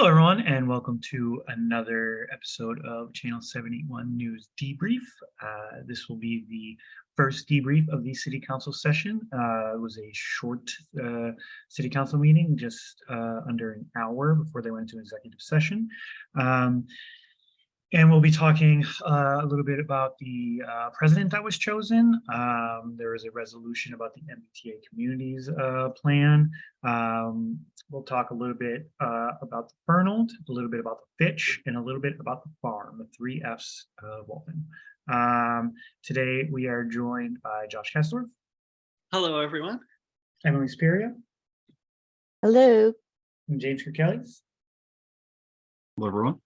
Hello, everyone, and welcome to another episode of Channel 781 News Debrief. Uh, this will be the first debrief of the City Council session. Uh, it was a short uh, City Council meeting, just uh, under an hour before they went into executive session. Um, and we'll be talking uh, a little bit about the uh, president that was chosen. Um, there is a resolution about the MBTA communities uh, plan. Um, we'll talk a little bit uh, about the Fernald, a little bit about the Fitch, and a little bit about the farm, the three F's of Waltham. Um, today we are joined by Josh Kessler. Hello, everyone. Emily Spiria, Hello. and James Kirkellis. Hello, everyone.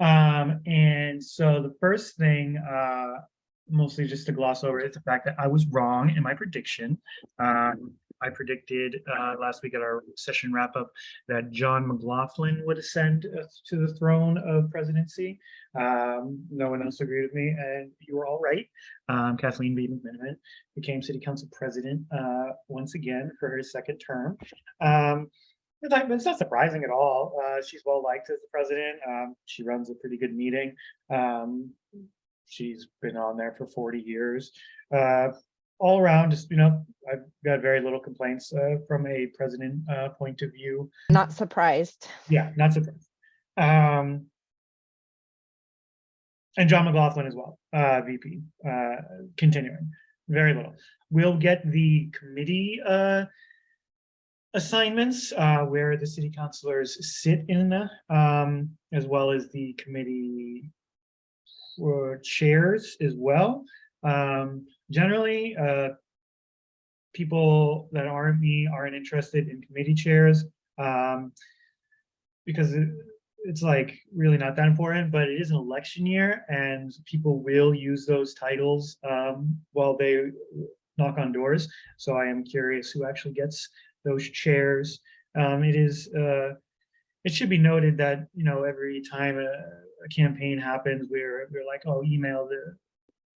Um, and so the first thing, uh, mostly just to gloss over, is the fact that I was wrong in my prediction. Um, I predicted uh, last week at our session wrap up that John McLaughlin would ascend uh, to the throne of presidency. Um, no one else agreed with me, and you were all right. Um, Kathleen B. McMenamin became city council president uh, once again for her second term. Um, it's not, it's not surprising at all. Uh, she's well liked as the president. Um, she runs a pretty good meeting. Um, she's been on there for 40 years. Uh, all around, just, you know, I've got very little complaints uh, from a president uh, point of view. Not surprised. Yeah, not surprised. Um, and John McLaughlin as well, uh, VP, uh, continuing, very little. We'll get the committee uh, assignments uh, where the city councilors sit in, um, as well as the committee uh, chairs as well. Um, generally, uh, people that aren't me aren't interested in committee chairs um, because it, it's like really not that important, but it is an election year and people will use those titles um, while they knock on doors. So I am curious who actually gets those chairs. Um, it is, uh, it should be noted that, you know, every time a, a campaign happens, we're, we're like, oh, email the,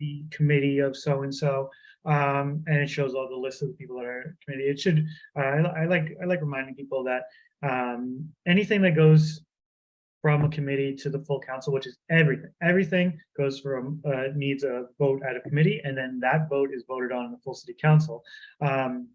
the committee of so-and-so, um, and it shows all the list of the people that are committee. It should, uh, I, I like, I like reminding people that um, anything that goes from a committee to the full council, which is everything. Everything goes from, uh, needs a vote at a committee, and then that vote is voted on in the full city council. Um,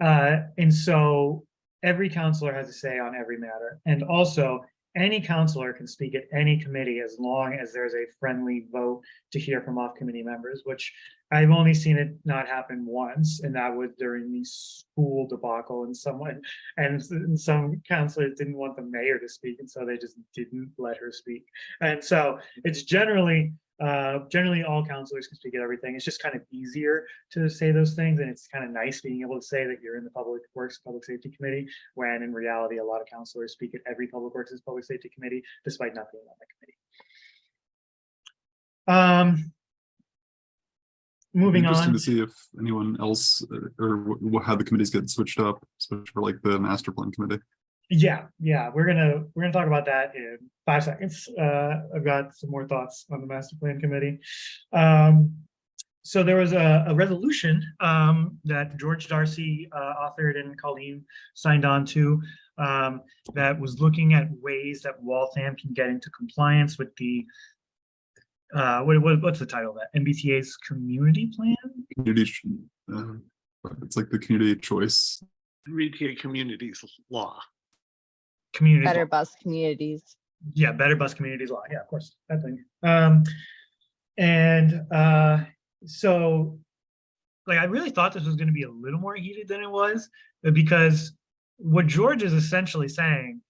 uh, and so every counselor has a say on every matter. And also any counselor can speak at any committee as long as there's a friendly vote to hear from off committee members, which I've only seen it not happen once, and that was during the school debacle and someone, and, some counselors didn't want the mayor to speak, and so they just didn't let her speak. And so it's generally uh, generally, all counselors can speak at everything. It's just kind of easier to say those things, and it's kind of nice being able to say that you're in the Public Works Public Safety Committee, when in reality, a lot of counselors speak at every Public Works and Public Safety Committee, despite not being on the committee. Um, moving Interesting on. to see if anyone else uh, or how the committees get switched up, especially for like the master plan committee. Yeah, yeah, we're gonna, we're gonna talk about that in five seconds. Uh, I've got some more thoughts on the master plan committee. Um, so there was a, a resolution, um, that George Darcy, uh, authored and Colleen signed on to, um, that was looking at ways that Waltham can get into compliance with the, uh, what, what, what's the title of that? MBTA's community plan? Community, uh, it's like the community choice. MBTA Communities Law. Community. Better law. bus communities. yeah, better bus communities law. Yeah, of course, that thing. Um, and uh, so, like, I really thought this was going to be a little more heated than it was, because what George is essentially saying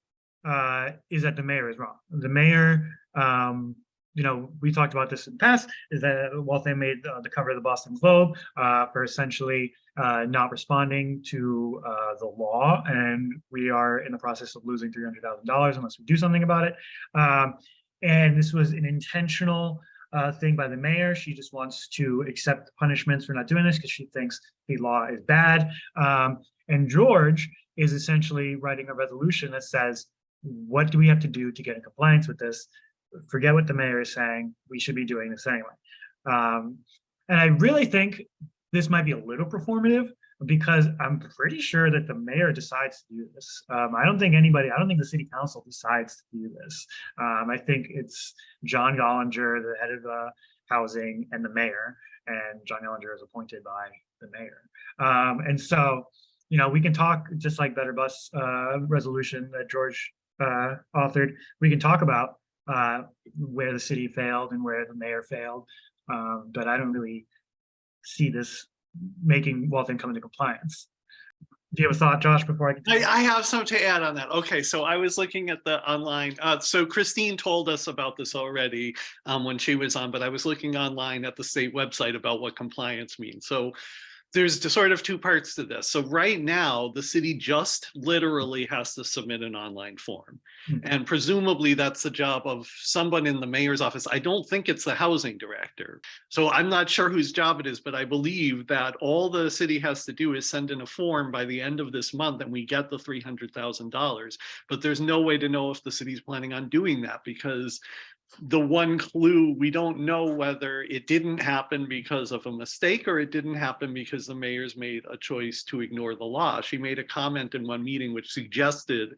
uh, is that the mayor is wrong. The mayor, um, you know, we talked about this in the past, is that Waltham made uh, the cover of the Boston Globe uh, for essentially uh, not responding to uh, the law, and we are in the process of losing $300,000 unless we do something about it. Um, and this was an intentional uh, thing by the mayor. She just wants to accept punishments for not doing this because she thinks the law is bad. Um, and George is essentially writing a resolution that says, what do we have to do to get in compliance with this? Forget what the mayor is saying. We should be doing this anyway. Um, and I really think this might be a little performative because I'm pretty sure that the mayor decides to do this. Um, I don't think anybody, I don't think the city council decides to do this. Um, I think it's John Gollinger, the head of uh, housing and the mayor, and John Gollinger is appointed by the mayor. Um, and so, you know, we can talk just like Better Bus uh, resolution that George uh, authored. We can talk about uh, where the city failed and where the mayor failed. Um, but I don't really see this making Waltham come into compliance. Do you have a thought, Josh, before I I. I have some to add on that. Okay, so I was looking at the online, uh, so Christine told us about this already um, when she was on, but I was looking online at the state website about what compliance means. So there's sort of two parts to this. So right now, the city just literally has to submit an online form. Hmm. And presumably that's the job of someone in the mayor's office. I don't think it's the housing director. So I'm not sure whose job it is, but I believe that all the city has to do is send in a form by the end of this month and we get the three hundred thousand dollars. But there's no way to know if the city's planning on doing that because the one clue, we don't know whether it didn't happen because of a mistake or it didn't happen because the mayor's made a choice to ignore the law. She made a comment in one meeting which suggested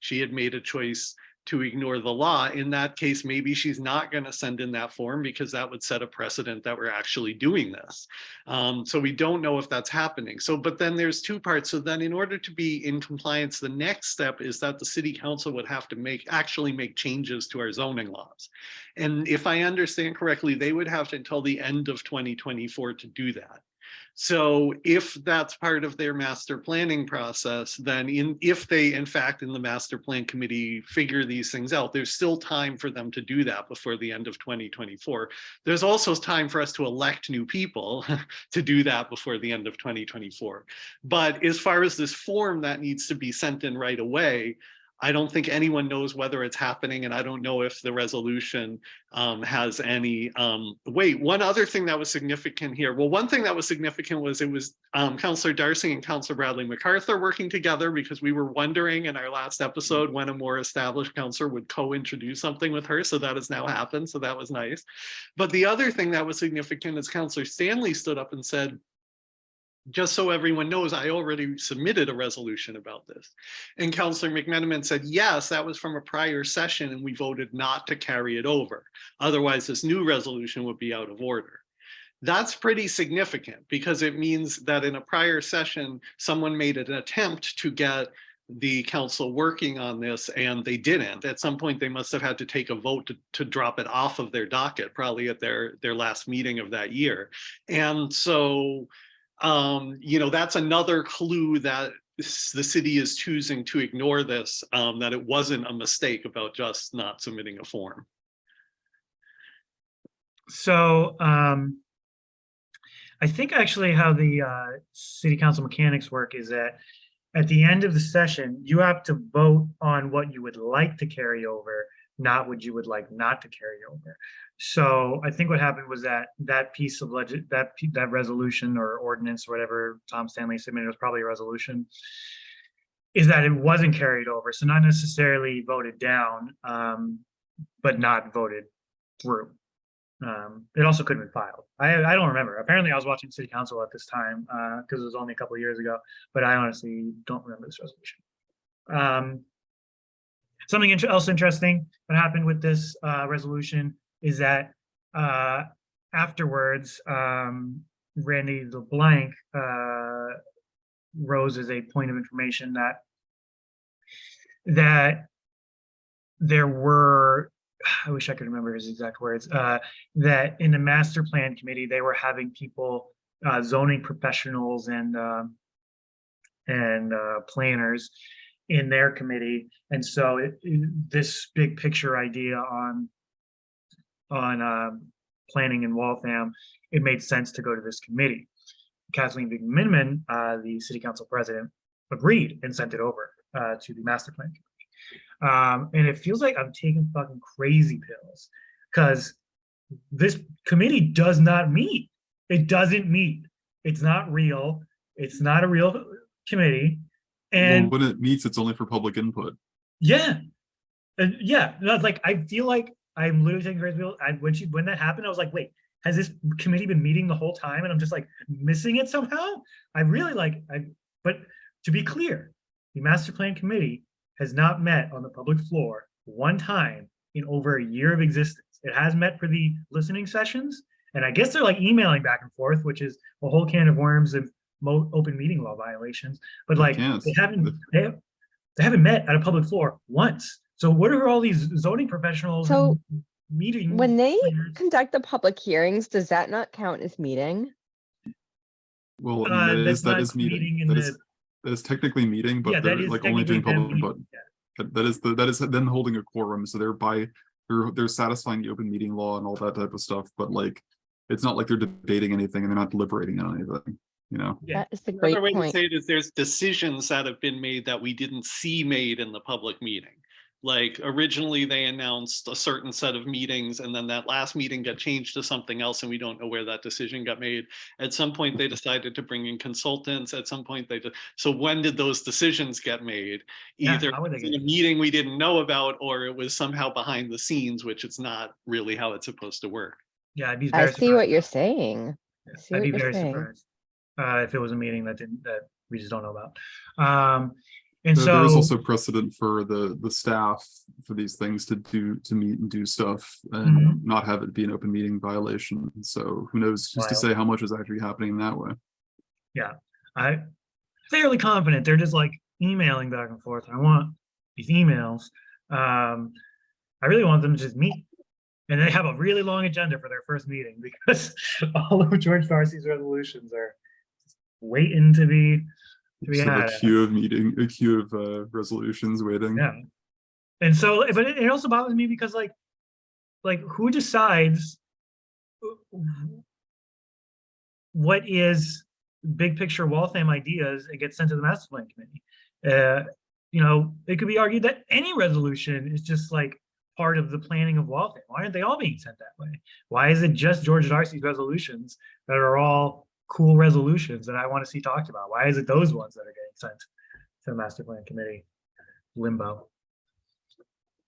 she had made a choice to ignore the law. In that case, maybe she's not going to send in that form because that would set a precedent that we're actually doing this. Um, so we don't know if that's happening. So, but then there's two parts. So then in order to be in compliance, the next step is that the city council would have to make, actually make changes to our zoning laws. And if I understand correctly, they would have to until the end of 2024 to do that. So if that's part of their master planning process, then in, if they, in fact, in the master plan committee figure these things out, there's still time for them to do that before the end of 2024. There's also time for us to elect new people to do that before the end of 2024. But as far as this form that needs to be sent in right away, I don't think anyone knows whether it's happening and I don't know if the resolution um, has any um, weight. One other thing that was significant here, well, one thing that was significant was it was um, Councillor Darcy and Councillor Bradley MacArthur working together because we were wondering in our last episode when a more established councillor would co-introduce something with her. So that has now happened. So that was nice. But the other thing that was significant is Councillor Stanley stood up and said, just so everyone knows, I already submitted a resolution about this. And Councillor McMenamin said, yes, that was from a prior session and we voted not to carry it over. Otherwise, this new resolution would be out of order. That's pretty significant because it means that in a prior session, someone made an attempt to get the council working on this and they didn't. At some point, they must have had to take a vote to, to drop it off of their docket, probably at their, their last meeting of that year. And so um, you know, that's another clue that the city is choosing to ignore this, um, that it wasn't a mistake about just not submitting a form. So, um, I think actually how the, uh, city council mechanics work is that at the end of the session, you have to vote on what you would like to carry over, not what you would like not to carry over. So I think what happened was that that piece of legend, that, that resolution or ordinance, or whatever Tom Stanley submitted was probably a resolution, is that it wasn't carried over. So not necessarily voted down, um, but not voted through. Um, it also couldn't be filed. I, I don't remember. Apparently I was watching city council at this time, uh, because it was only a couple of years ago, but I honestly don't remember this resolution. Um, something inter- else interesting that happened with this, uh, resolution is that, uh, afterwards, um, Randy LeBlanc, uh, rose as a point of information that that there were I wish I could remember his exact words, uh, that in the master plan committee, they were having people, uh, zoning professionals and, um, and, uh, planners in their committee. And so it, it- this big picture idea on, on, um, planning in Waltham, it made sense to go to this committee. Kathleen McMenamin, uh, the city council president, agreed and sent it over, uh, to the master plan. committee. Um, and it feels like I'm taking fucking crazy pills because this committee does not meet. It doesn't meet. It's not real. It's not a real committee. Well, And when it meets, it's only for public input. yeah, and yeah, like I feel like I'm literally taking crazy pills. I when she when that happened, I was like, wait, has this committee been meeting the whole time and I'm just like missing it somehow? I really like, I, but to be clear, the master plan committee has not met on the public floor one time in over a year of existence. It has met for the listening sessions, and I guess they're like emailing back and forth, which is a whole can of worms of open meeting law violations. But like, can't. they haven't, they, have- they haven't met at a public floor once. So what are all these zoning professionals? So, Meeting. When they planners? conduct the public hearings, does that not count as meeting? Well, I Uh, mean, that that's is, that not is meeting. meeting in That is, the- that is technically meeting, but that they're like only doing technically them public, but yeah. that- that is the, that is then holding a quorum, so they're by, they're, they're satisfying the open meeting law and all that type of stuff, but like. It's not like they're debating anything and they're not deliberating on anything, you know? Yeah. That is the great Another way to say it is there's decisions that have been made that we didn't see made in the public meeting. Like originally they announced a certain set of meetings and then that last meeting got changed to something else and we don't know where that decision got made. At some point, they decided to bring in consultants. At some point, they did. So when did those decisions get made? Either how would they in a meeting we didn't know about or it was somehow behind the scenes, which it's not really how it's supposed to work. Yeah, I'd be I very see what you're saying. Yeah, see I'd what be you're very saying. surprised. Uh, if it was a meeting that didn't, that we just don't know about. Um, and There there is also precedent for the, the staff for these things to do, to meet and do stuff and not have it be an open meeting violation. So who knows, who's to say how much is actually happening that way? Yeah, I fairly confident they're just like emailing back and forth. I want these emails. Um, I really want them to just meet. And they have a really long agenda for their first meeting because all of George Darcy's resolutions are waiting to be, to be of had. a queue of meeting, a queue of uh, resolutions waiting. Yeah. And so, but it, it also bothers me because like, like who decides what is big picture Waltham ideas and gets sent to the master plan committee? Uh, you know, it could be argued that any resolution is just like part of the planning of Waltham. Why aren't they all being sent that way? Why is it just George Darcy's resolutions that are all cool resolutions that I want to see talked about? Why is it those ones that are getting sent to the master plan committee? Limbo.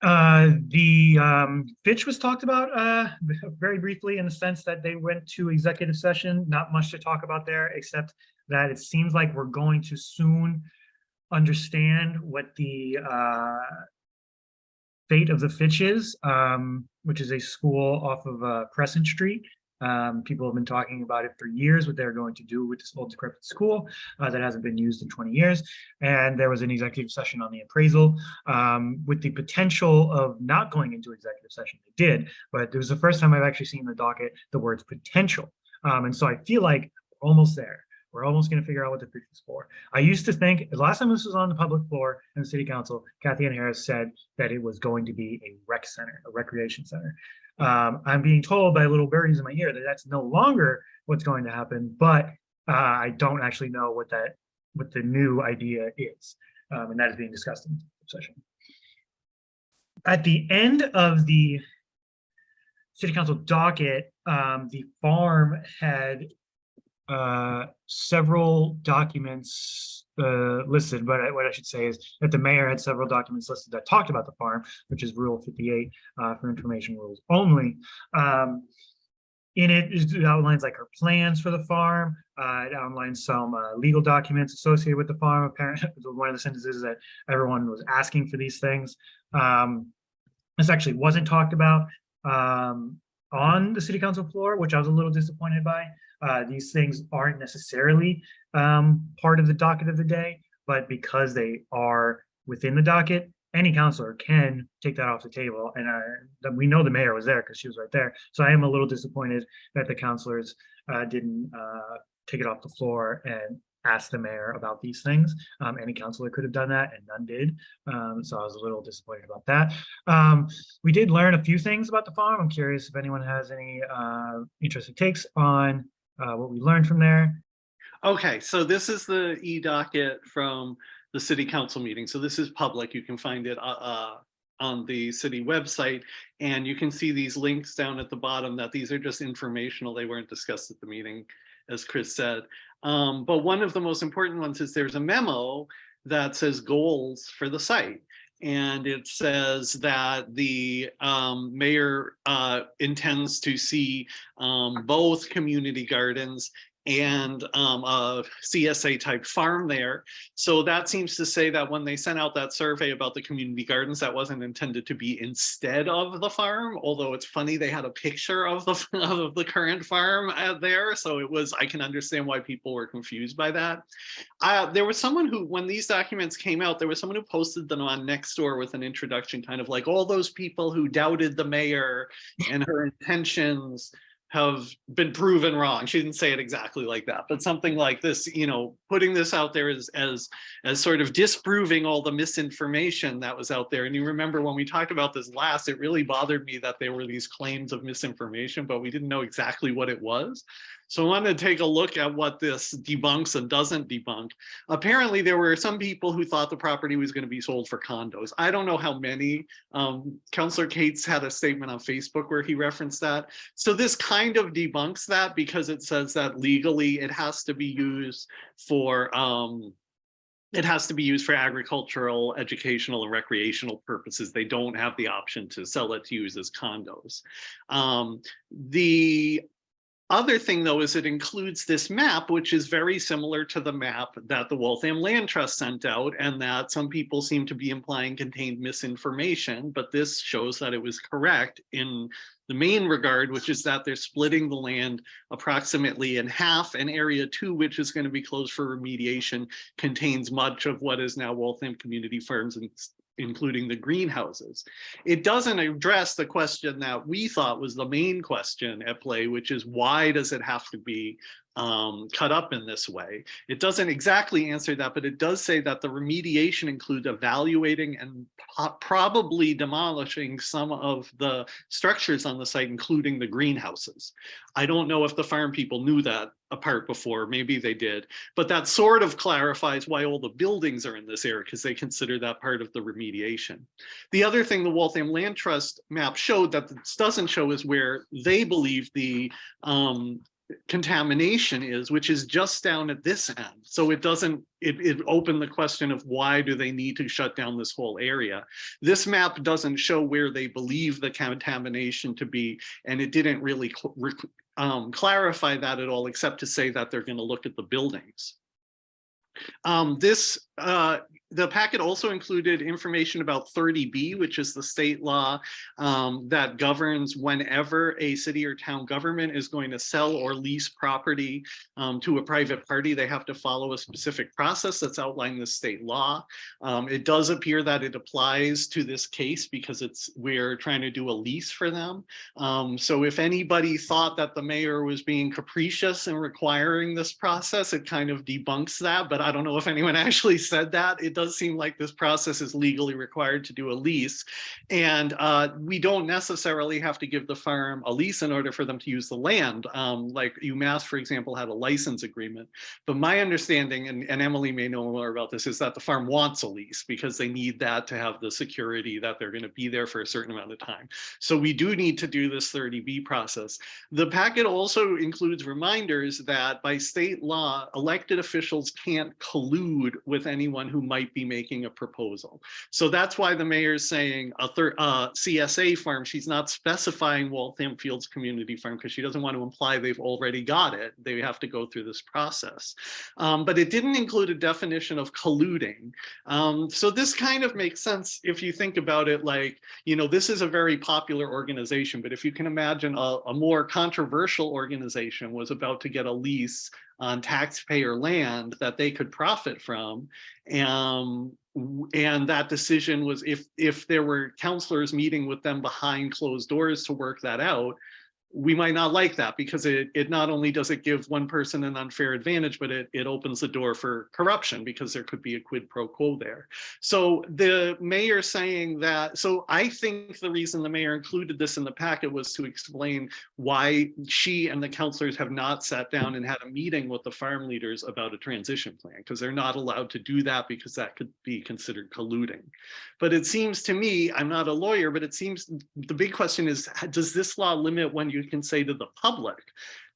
Uh, the um, Fitch was talked about uh, very briefly in the sense that they went to executive session. Not much to talk about there, except that it seems like we're going to soon understand what the uh, fate of the Fitch is, um, which is a school off of uh, Crescent Street. Um, people have been talking about it for years, what they're going to do with this old decrepit school uh, that hasn't been used in 20 years. And there was an executive session on the appraisal um, with the potential of not going into executive session. They did, but it was the first time I've actually seen the docket the words potential. Um, and so I feel like we're almost there. We're almost going to figure out what the future is for. I used to think, the last time this was on the public floor in the city council, Cathyann Harris said that it was going to be a rec center, a recreation center. Um, I'm being told by little birdies in my ear that that's no longer what's going to happen, but uh, I don't actually know what that, what the new idea is. Um, and that is being discussed in session. At the end of the city council docket, um, the farm had uh, several documents uh, listed, but what I should say is that the mayor had several documents listed that talked about the farm, which is Rule 58 uh, for information rules only. Um, in it, it outlines like her plans for the farm. Uh, it outlines some uh, legal documents associated with the farm. Apparently, one of the sentences is that everyone was asking for these things. Um, this actually wasn't talked about um, on the city council floor, which I was a little disappointed by. Uh, these things aren't necessarily um, part of the docket of the day, but because they are within the docket, any counselor can take that off the table. And uh, we know the mayor was there because she was right there. So I am a little disappointed that the counselors uh, didn't uh, take it off the floor and ask the mayor about these things. Um, any counselor could have done that and none did. Um, so I was a little disappointed about that. Um, we did learn a few things about the farm. I'm curious if anyone has any uh, interesting takes on uh, what we learned from there. Okay, so this is the e-docket from the city council meeting. So this is public. You can find it uh, uh, on the city website. And you can see these links down at the bottom that these are just informational. They weren't discussed at the meeting, as Chris said. Um, But one of the most important ones is there's a memo that says goals for the site. And it says that the um, mayor uh, intends to see um, both community gardens and um, a CSA type farm there. So that seems to say that when they sent out that survey about the community gardens, that wasn't intended to be instead of the farm. Although it's funny, they had a picture of the of the current farm there. So it was, I can understand why people were confused by that. Uh, there was someone who, when these documents came out, there was someone who posted them on Nextdoor with an introduction, kind of like all those people who doubted the mayor and her intentions have been proven wrong. She didn't say it exactly like that, but something like this, you know, putting this out there as as as sort of disproving all the misinformation that was out there. And you remember when we talked about this last, it really bothered me that there were these claims of misinformation, but we didn't know exactly what it was. So I wanted to take a look at what this debunks and doesn't debunk. Apparently, there were some people who thought the property was going to be sold for condos. I don't know how many. Um, Councillor Cates had a statement on Facebook where he referenced that. So this kind of debunks that because it says that legally it has to be used for um, it has to be used for agricultural, educational, and recreational purposes. They don't have the option to sell it to use as condos. Um, the other thing, though, is it includes this map, which is very similar to the map that the Waltham Land Trust sent out and that some people seem to be implying contained misinformation, but this shows that it was correct in the main regard, which is that they're splitting the land approximately in half. And area two, which is going to be closed for remediation, contains much of what is now Waltham Community Farms and including the greenhouses. It doesn't address the question that we thought was the main question at play, which is why does it have to be um, cut up in this way? It doesn't exactly answer that, but it does say that the remediation includes evaluating and probably demolishing some of the structures on the site, including the greenhouses. I don't know if the farm people knew that apart before, maybe they did, but that sort of clarifies why all the buildings are in this area because they consider that part of the remediation. The other thing the Waltham Land Trust map showed that this doesn't show is where they believe the um, contamination is, which is just down at this end. So it doesn't, it, it opened the question of why do they need to shut down this whole area? This map doesn't show where they believe the contamination to be, and it didn't really um, clarify that at all, except to say that they're going to look at the buildings. Um, this uh, the packet also included information about 30B, which is the state law um, that governs whenever a city or town government is going to sell or lease property um, to a private party, they have to follow a specific process that's outlined in the state law. Um, it does appear that it applies to this case because it's we're trying to do a lease for them. Um, so if anybody thought that the mayor was being capricious in requiring this process, it kind of debunks that, but I don't know if anyone actually said that. It does seem like this process is legally required to do a lease. And uh, we don't necessarily have to give the farm a lease in order for them to use the land. Um, like UMass, for example, had a license agreement. But my understanding, and, and Emily may know more about this, is that the farm wants a lease because they need that to have the security that they're going to be there for a certain amount of time. So we do need to do this 30B process. The packet also includes reminders that by state law, elected officials can't collude with anyone who might might be making a proposal. So that's why the mayor's saying a third uh, CSA farm, she's not specifying Waltham Fields Community Farm because she doesn't want to imply they've already got it. They have to go through this process. Um, but it didn't include a definition of colluding. Um, so this kind of makes sense if you think about it like, you know, this is a very popular organization, but if you can imagine a, a more controversial organization was about to get a lease on taxpayer land that they could profit from. Um, and that decision was if if there were counselors meeting with them behind closed doors to work that out, we might not like that because it, it not only does it give one person an unfair advantage, but it, it opens the door for corruption because there could be a quid pro quo there. So the mayor saying that, so I think the reason the mayor included this in the packet was to explain why she and the counselors have not sat down and had a meeting with the farm leaders about a transition plan because they're not allowed to do that because that could be considered colluding. But it seems to me, I'm not a lawyer, but it seems the big question is, does this law limit when you can say to the public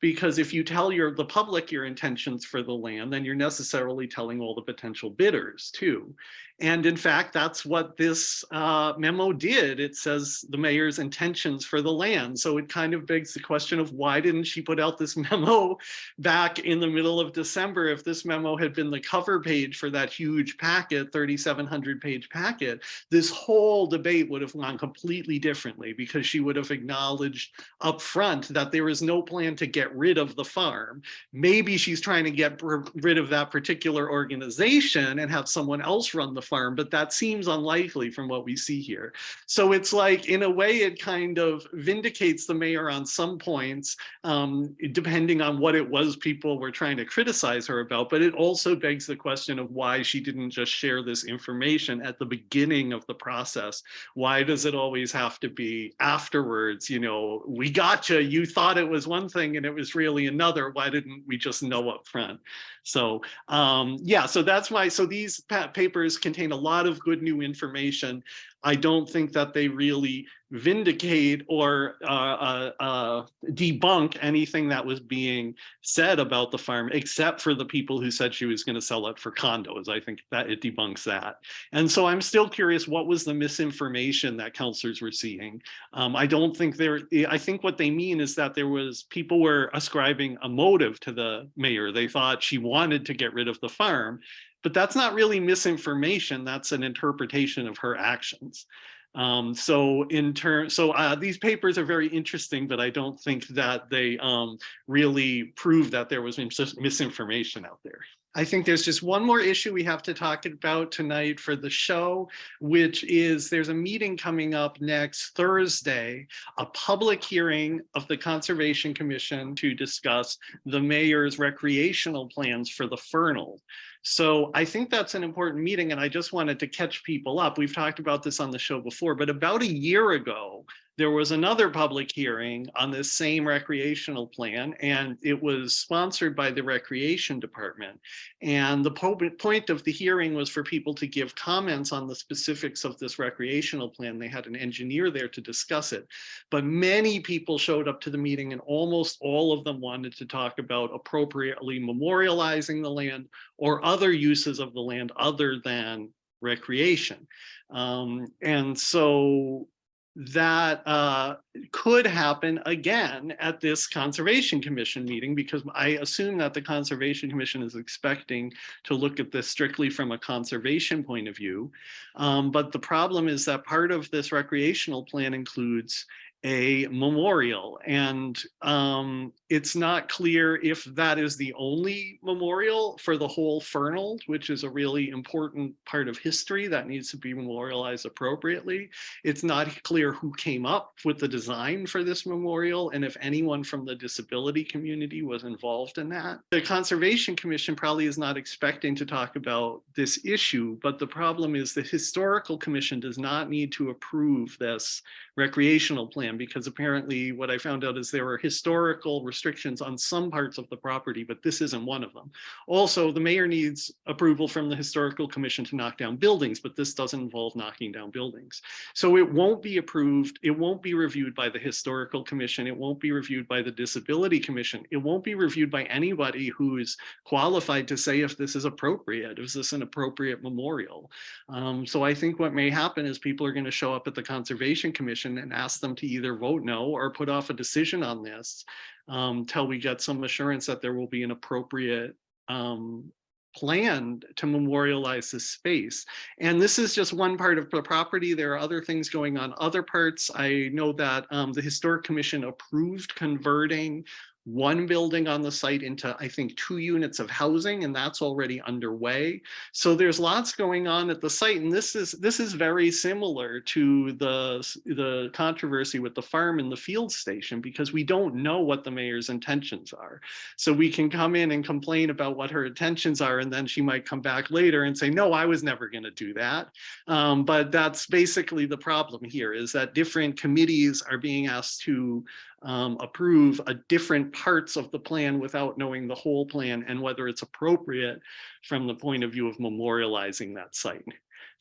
Because if you tell your, the public your intentions for the land, then you're necessarily telling all the potential bidders too. And in fact, that's what this uh, memo did. It says the mayor's intentions for the land. So it kind of begs the question of why didn't she put out this memo back in the middle of December? If this memo had been the cover page for that huge packet, 3,700 page packet, this whole debate would have gone completely differently because she would have acknowledged up front that there is no plan to get rid of the farm. Maybe she's trying to get rid of that particular organization and have someone else run the but that seems unlikely from what we see here. So it's like, in a way, it kind of vindicates the mayor on some points, um, depending on what it was people were trying to criticize her about. But it also begs the question of why she didn't just share this information at the beginning of the process. Why does it always have to be afterwards? You know, we gotcha, you. You thought it was one thing and it was really another. Why didn't we just know up front? So um, yeah, so that's why. So these papers contain a lot of good new information. I don't think that they really vindicate or uh, uh, uh, debunk anything that was being said about the farm, except for the people who said she was going to sell it for condos. I think that it debunks that. And so I'm still curious, what was the misinformation that counselors were seeing? Um, I don't think there, I think what they mean is that there was, people were ascribing a motive to the mayor. They thought she wanted to get rid of the farm, but that's not really misinformation. That's an interpretation of her actions. Um, so in turn, so uh, these papers are very interesting, but I don't think that they um, really prove that there was mis- misinformation out there. I think there's just one more issue we have to talk about tonight for the show, which is there's a meeting coming up next Thursday, a public hearing of the Conservation Commission to discuss the mayor's recreational plans for the Fernald. So I think that's an important meeting and I just wanted to catch people up. We've talked about this on the show before, but about a year ago, there was another public hearing on this same recreational plan and it was sponsored by the recreation department. And the po- point of the hearing was for people to give comments on the specifics of this recreational plan. They had an engineer there to discuss it. But many people showed up to the meeting and almost all of them wanted to talk about appropriately memorializing the land or other uses of the land other than recreation. Um, and so that uh, could happen again at this Conservation Commission meeting because I assume that the Conservation Commission is expecting to look at this strictly from a conservation point of view. Um, but the problem is that part of this recreational plan includes a memorial and um, it's not clear if that is the only memorial for the whole Fernald, which is a really important part of history that needs to be memorialized appropriately. It's not clear who came up with the design for this memorial and if anyone from the disability community was involved in that. The Conservation Commission probably is not expecting to talk about this issue, but the problem is the Historical Commission does not need to approve this recreational plan because apparently what I found out is there are historical restrictions on some parts of the property, but this isn't one of them. Also, the mayor needs approval from the historical commission to knock down buildings, but this doesn't involve knocking down buildings. So it won't be approved. It won't be reviewed by the historical commission. It won't be reviewed by the disability commission. It won't be reviewed by anybody who is qualified to say if this is appropriate. Is this an appropriate memorial? Um, so I think what may happen is people are going to show up at the conservation commission and ask them to either vote no or put off a decision on this um, till we get some assurance that there will be an appropriate um, plan to memorialize this space. And this is just one part of the property. There are other things going on other parts. I know that um, the Historic Commission approved converting one building on the site into, I think, two units of housing, and that's already underway. So there's lots going on at the site, and this is this is very similar to the the controversy with the farm and the field station because we don't know what the mayor's intentions are. So we can come in and complain about what her intentions are, and then she might come back later and say, "No, I was never going to do that." Um, but that's basically the problem here: is that different committees are being asked to um, approve a different parts of the plan without knowing the whole plan and whether it's appropriate from the point of view of memorializing that site.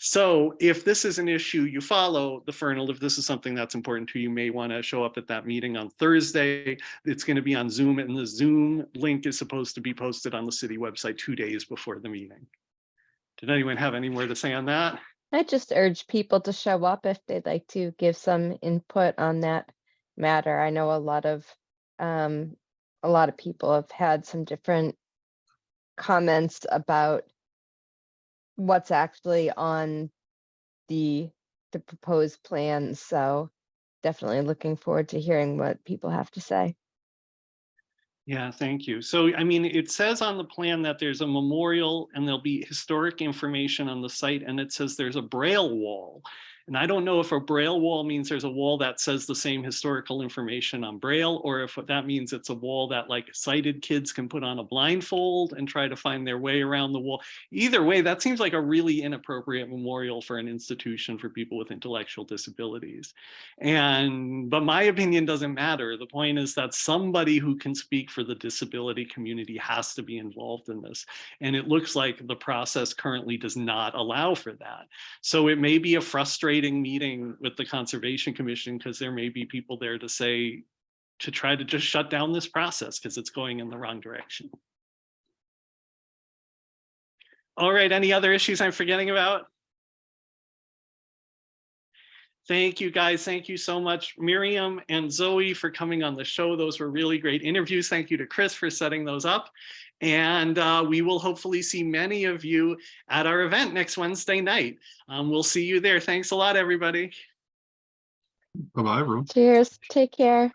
So if this is an issue you follow, the Fernald, if this is something that's important to you, you may want to show up at that meeting on Thursday. It's going to be on Zoom and the Zoom link is supposed to be posted on the city website two days before the meeting. Did anyone have any more to say on that? I just urge people to show up if they'd like to give some input on that matter. I know a lot of, um, a lot of people have had some different comments about what's actually on the, the proposed plans, so definitely looking forward to hearing what people have to say. Yeah, thank you. So, I mean, it says on the plan that there's a memorial and there'll be historic information on the site and it says there's a braille wall. And I don't know if a braille wall means there's a wall that says the same historical information on braille, or if that means it's a wall that like sighted kids can put on a blindfold and try to find their way around the wall. Either way, that seems like a really inappropriate memorial for an institution for people with intellectual disabilities. And, but my opinion doesn't matter. The point is that somebody who can speak for the disability community has to be involved in this. And it looks like the process currently does not allow for that. So it may be a frustrating meeting with the Conservation Commission because there may be people there to say, to try to just shut down this process because it's going in the wrong direction. All right, any other issues I'm forgetting about? Thank you, guys. Thank you so much, Miriam and Zoe for coming on the show. Those were really great interviews. Thank you to Chris for setting those up. And uh, we will hopefully see many of you at our event next Wednesday night. Um, we'll see you there. Thanks a lot, everybody. Bye-bye, everyone. Cheers, take care.